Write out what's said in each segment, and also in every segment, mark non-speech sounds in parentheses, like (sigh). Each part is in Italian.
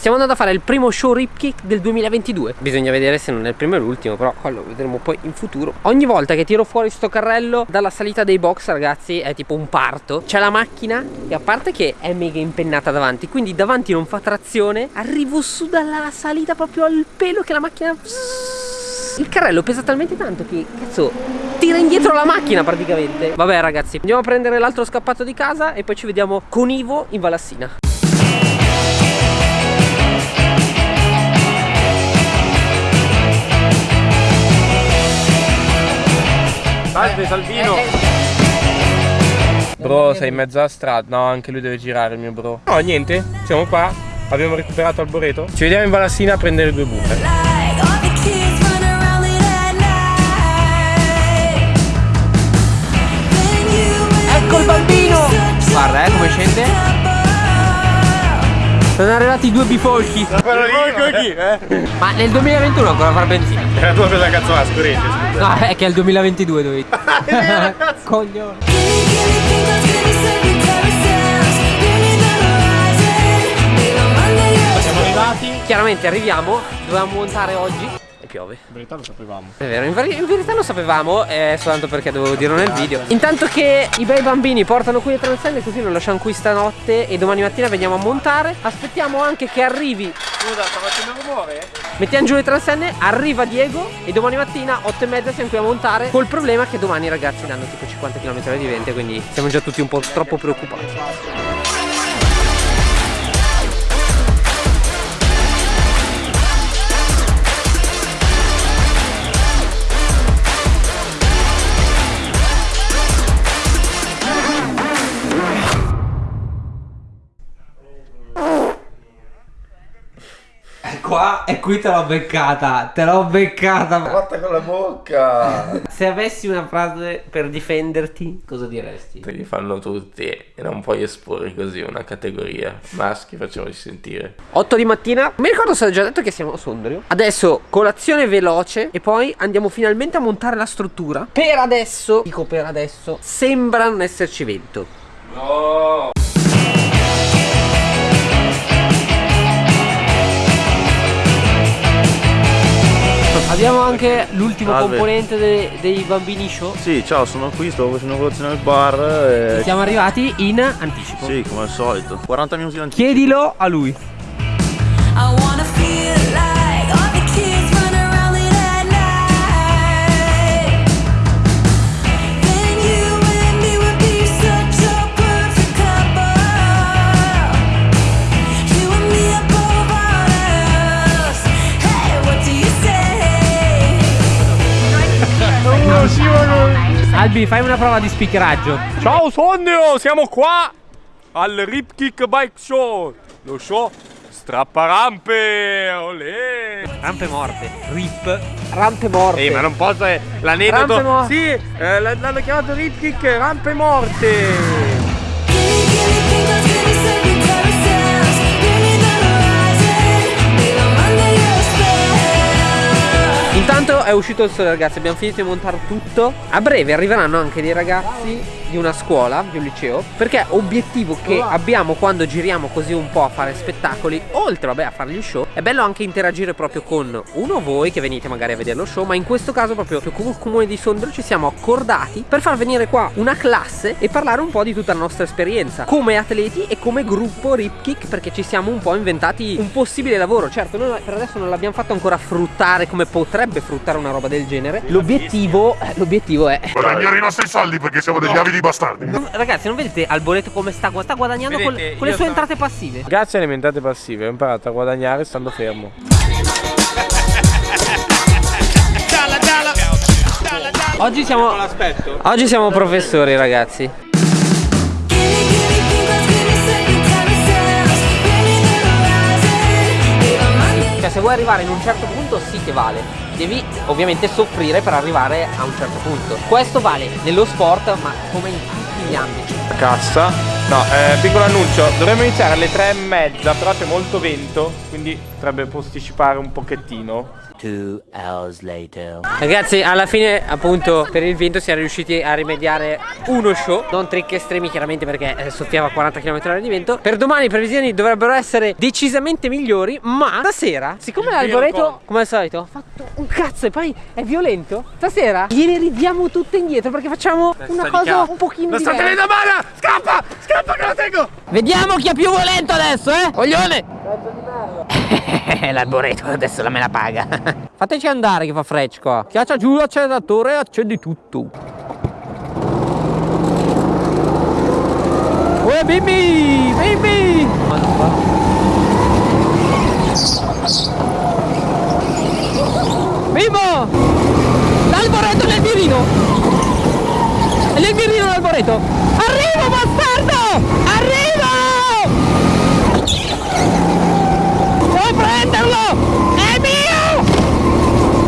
Stiamo andando a fare il primo show Ripkick del 2022 Bisogna vedere se non è il primo e l'ultimo Però quello vedremo poi in futuro. Ogni volta che tiro fuori sto carrello Dalla salita dei box ragazzi è tipo un parto. C'è la macchina e a parte che è mega impennata davanti Quindi davanti non fa trazione. Arrivo su dalla salita proprio al pelo che la macchina... Il carrello pesa talmente tanto che cazzo tira indietro la macchina praticamente. Vabbè ragazzi andiamo a prendere l'altro scappato di casa E poi ci vediamo con Ivo in Valassina Salve Salvino. Bro sei in mezzo alla strada. No anche lui deve girare il mio bro. No niente. Siamo qua. Abbiamo recuperato Alboreto. Ci vediamo in Valassina a prendere due you Ecco il bambino. Guarda eh come scende Sono arrivati i due bifolchi. Quello lì eh? Ma nel 2021 ancora far benzina. Era tua per la cazzo la scorrente No è che è il 2022 dove (laughs) (laughs) Coglione. Siamo arrivati. Chiaramente arriviamo. Dovevamo montare oggi piove In verità lo sapevamo È vero, in, ver- in verità lo sapevamo, è soltanto perché dovevo dirlo nel video. Intanto che i bei bambini portano qui le transenne, così lo lasciamo qui stanotte e domani mattina veniamo a montare. Aspettiamo anche che arrivi. Scusa sta facendo rumore? Mettiamo giù le transenne, arriva Diego e domani mattina 8 e mezza siamo qui a montare. Col problema che domani i ragazzi danno tipo 50 km di vento, quindi siamo già tutti un po' troppo preoccupati. E qui te l'ho beccata, te l'ho beccata. Fatta con la bocca! Se avessi una frase per difenderti, cosa diresti? Te li fanno tutti e non puoi esporre così una categoria. Maschi facciamoci sentire. 8 di mattina. Mi ricordo se ho già detto che siamo a Sondrio. Adesso colazione veloce e poi andiamo finalmente a montare la struttura. Per adesso, dico per adesso, sembra non esserci vento. No! Abbiamo anche l'ultimo Salve. componente de- dei bambini show. Sì, ciao, sono qui, sto facendo colazione al bar. E... Siamo arrivati in anticipo. Sì, come al solito. 40 minuti in anticipo. Chiedilo a lui. Albi, fai una prova di speakeraggio. Ciao Sondrio Siamo qua Al Ripkick Bike Show Lo show strapparampe Olè Rampe morte. Rip. Rampe morte. Ehi ma non posso eh, Rampe L'aneddoto morte. Sì eh, L'hanno chiamato Ripkick Rampe morte è uscito il sole ragazzi, abbiamo finito di montare tutto. A breve arriveranno anche dei ragazzi di una scuola, di un liceo, perché obiettivo che abbiamo quando giriamo così un po' a fare spettacoli, oltre vabbè a fare gli show, è bello anche interagire proprio con uno voi che venite magari a vedere lo show, ma in questo caso proprio come il comune di Sondrio ci siamo accordati per far venire qua una classe e parlare un po' di tutta la nostra esperienza come atleti e come gruppo Ripkick perché ci siamo un po' inventati un possibile lavoro. Certo, noi per adesso non l'abbiamo fatto ancora fruttare come potrebbe fruttare una roba del genere. L'obiettivo, eh, l'obiettivo è guadagnare i nostri soldi perché siamo degli avidi bastardi. Non- Ragazzi, non vedete Alboreto come sta? Sta guadagnando con, Vedete, con le sue sto- entrate passive. Grazie alle mentate passive Ho imparato a guadagnare stando fermo Oggi siamo. Oggi siamo professori, ragazzi. Cioè, se vuoi arrivare in un certo punto, sì che vale. Devi ovviamente soffrire per arrivare a un certo punto. Questo vale nello sport, ma come in tutti gli ambiti. La cassa No, eh, piccolo annuncio, dovremmo iniziare alle tre e mezza, però c'è molto vento, quindi potrebbe posticipare un pochettino. Two hours later. Ragazzi, alla fine, appunto, per il vento siamo riusciti a rimediare uno show. Non trick estremi, chiaramente, perché eh, soffiava a 40 km/h di vento. Per domani le previsioni dovrebbero essere decisamente migliori. Ma stasera, siccome l'alboreto, come al solito, ha fatto un cazzo e poi è violento. Stasera gliene ridiamo tutte indietro perché facciamo una cosa un pochino diversa. mano! Scappa! Scappa che lo tengo! Vediamo chi è più violento adesso, eh? Coglione! L'alboreto (laughs) adesso la me la paga. (laughs) Fateci andare che fa freccio qua. Schiaccia giù l'acceleratore e accendi tutto. Uè bimbi! Bimbi! Bimbo! L'alboreto nel mirino! È nel mirino l'alboreto! Arrivo bastardo! Arrivo! Devo prenderlo! È mio!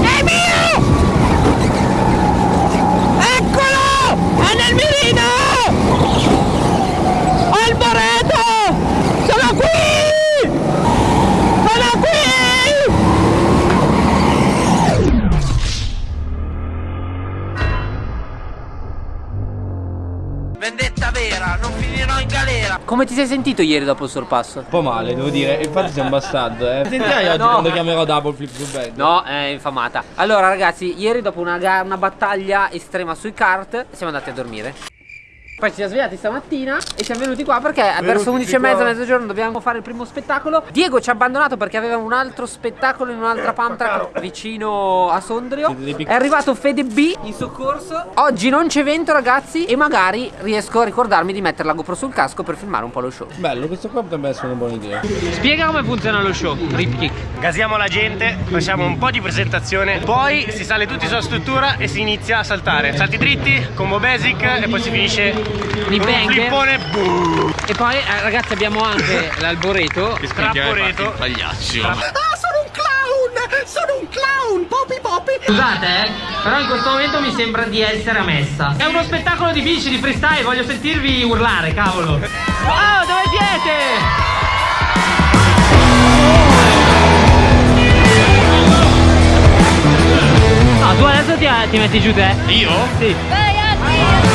È mio! Eccolo! È nel mirino! Alboreto! Sono qui! Sono qui! Vendetta vera, non finirò in galera. Come ti sei sentito ieri dopo il sorpasso? Un po' male, devo dire, infatti sei un bastardo, eh. (laughs) Sentirai oggi No. quando chiamerò Double Flip Blue Bag. No, è infamata. Allora, ragazzi, ieri dopo una, una battaglia estrema sui kart, siamo andati a dormire. Poi ci siamo svegliati stamattina e siamo venuti qua perché verso 11 e mezza, mezzogiorno dobbiamo fare il primo spettacolo. Diego ci ha abbandonato perché aveva un altro spettacolo in un'altra pump track vicino a Sondrio. È arrivato Fede B in soccorso. Oggi non c'è vento, ragazzi, e magari riesco a ricordarmi di mettere la GoPro sul casco per filmare un po' lo show. Bello, questo qua potrebbe essere una buona idea. Spiega come funziona lo show, Rip Kick. Gasiamo la gente, facciamo un po' di presentazione, poi si sale tutti sulla struttura e si inizia a saltare. Salti dritti, combo basic e poi si finisce Di con un bang. flippone. boom. E poi, eh, ragazzi, abbiamo anche (laughs) l'alboreto. Strapporeto. Scusate, eh, però in questo momento mi sembra di essere a messa. È uno spettacolo di bici, di freestyle, voglio sentirvi urlare, cavolo. Oh, dove siete? No, tu adesso ti, ti metti giù te? Io? Sì. Cosa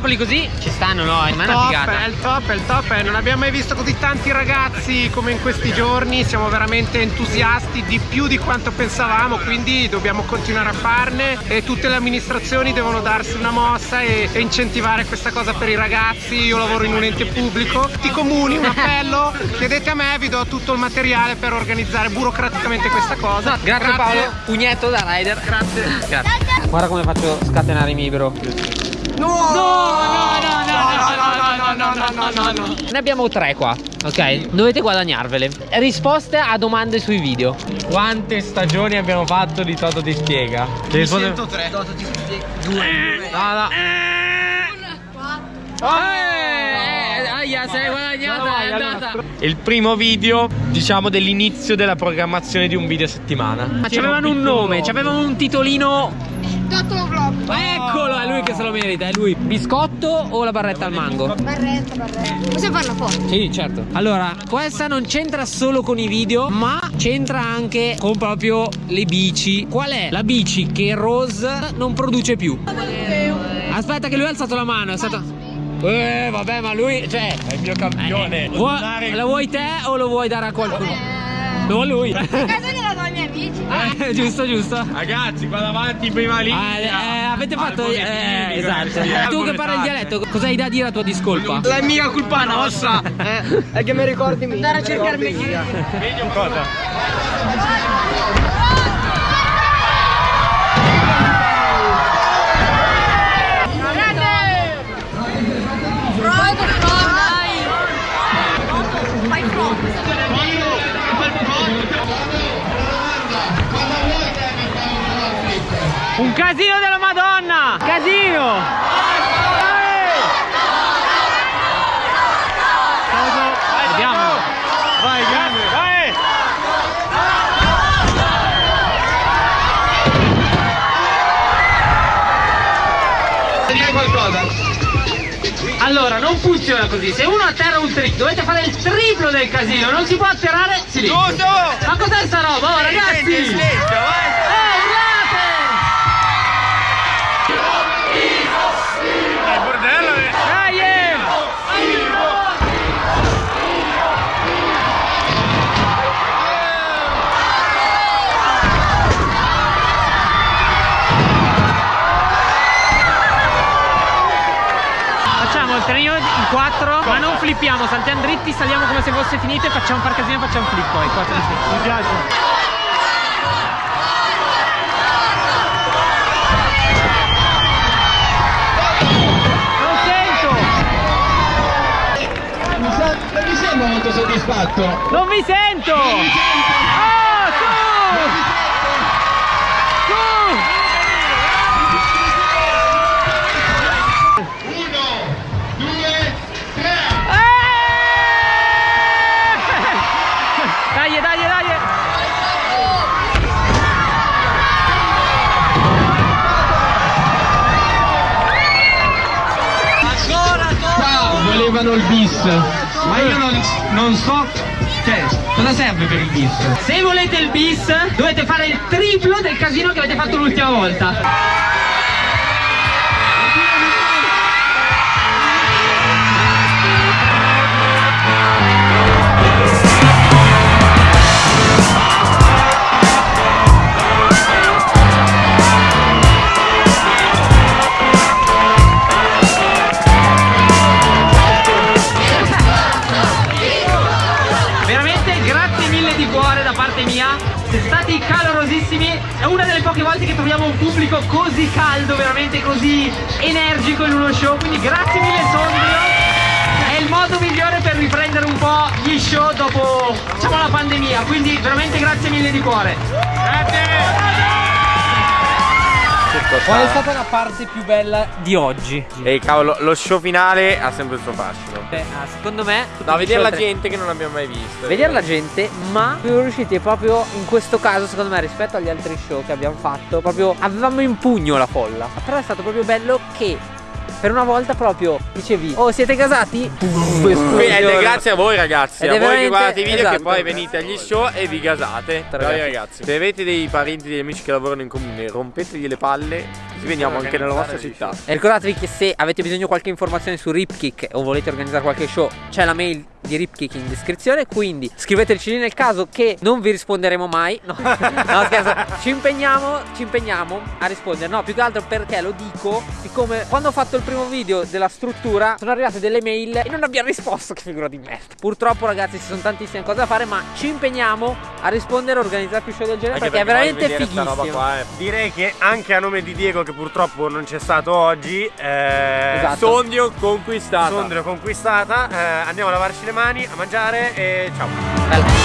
spettacoli così ci stanno, no? È una Top, figata. è il top, è il top, eh, non abbiamo mai visto così tanti ragazzi come in questi giorni, siamo veramente entusiasti di più di quanto pensavamo, quindi dobbiamo continuare a farne e tutte le amministrazioni devono darsi una mossa e, e incentivare questa cosa per i ragazzi, io lavoro in un ente pubblico, tutti i comuni, un appello, (laughs) chiedete a me, vi do tutto il materiale per organizzare burocraticamente questa cosa. Grazie, Paolo, pugnetto da rider. Grazie. Grazie. Guarda come faccio scatenare i miei bro. No! No, no, no, no, no, no, no, no, no, no. Ne abbiamo tre qua, ok? Dovete guadagnarvele. Risposte a domande sui video. Quante stagioni abbiamo fatto di Toto ti spiega? Ti risponde- tre. No, no. Eh, aia, sei guadagnata, è andata. Il primo video, diciamo, dell'inizio della programmazione di un video a settimana. Ma c'avevano un nome, c'avevano un titolino. Eccolo, è lui che se lo merita, è lui. Biscotto o la barretta al mango? Barretta, barretta. Possiamo farla fuori? Sì, certo. Allora, questa non c'entra solo con i video, ma c'entra anche con proprio le bici. Qual è la bici che Rose non produce più? Aspetta che lui ha alzato la mano, è stato... Eh, vabbè, ma lui, cioè... È il mio campione. Vuoi- la vuoi te o lo vuoi dare a qualcuno? Lo vuole lui. A casa gliela do ai miei amici. Eh, giusto, giusto. Ragazzi, qua davanti in prima Ah, linea. eh, avete fatto. Eh, esatto. ragazzi, Tu che parli il dialetto, cosa hai da dire a tua discolpa? La mia colpa nostra eh, è che mi ricordi me. Andare a cercarmi Vedi un cosa? Un casino della Madonna! Casino! Vediamo. Vai, grande, vai! Allora, non funziona così. Se uno atterra un trip, dovete fare il triplo del casino. Non si può atterrare. Silenzio. Giusto! Ma cos'è flippiamo, saltiamo dritti, saliamo come se fosse finito e facciamo far casino e facciamo flip poi. Quattro. Mi piace. Non sento! Non mi sembra molto soddisfatto. Non vi sento! Oh, su! Bis, ma io non, non so. Cioè, cosa serve per il bis? Se volete il bis, dovete fare il triplo del casino che avete fatto l'ultima volta. Cuore da parte mia, siete stati calorosissimi, è una delle poche volte che troviamo un pubblico così caldo, veramente così energico in uno show, quindi grazie mille Sondrio, è il modo migliore per riprendere un po' gli show dopo diciamo la pandemia, quindi veramente grazie mille di cuore. Qual è stata la parte più bella di oggi? Ehi cavolo, lo show finale ha sempre il suo fascino. Beh, ah, secondo me No, vedere la gente gente che non abbiamo mai visto. Vedere la gente, ma siamo riusciti proprio in questo caso, secondo me, rispetto agli altri show che abbiamo fatto, proprio avevamo in pugno la folla. Però è stato proprio bello che per una volta proprio dicevi, oh siete gasati? Puff, Quindi, esplosione. eh, grazie a voi ragazzi, Ed a voi che guardate i video esatto. che poi venite agli show e vi gasate. Bravi ragazzi. ragazzi. Se avete dei parenti, degli amici che lavorano in comune, rompetegli le palle, così veniamo anche nella vostra città. E ricordatevi che se avete bisogno di qualche informazione su Ripkick o volete organizzare qualche show, c'è la mail di Ripkick in descrizione. Quindi scriveteci lì nel caso che non vi risponderemo mai. No, (laughs) no scherzo. Ci impegniamo, ci impegniamo a rispondere. No, più che altro perché lo dico, siccome quando ho fatto il primo video della struttura sono arrivate delle mail e non abbiamo risposto. Che figura di merda. Purtroppo, ragazzi, ci sono tantissime cose da fare, ma ci impegniamo a rispondere e organizzare più show del genere perché, è veramente fighissimo. eh. Direi che anche a nome di Diego, che purtroppo non c'è stato oggi, eh, Esatto. Sondio conquistata. Sondrio conquistata. eh, andiamo a lavarci le mani, a mangiare e ciao. Bella.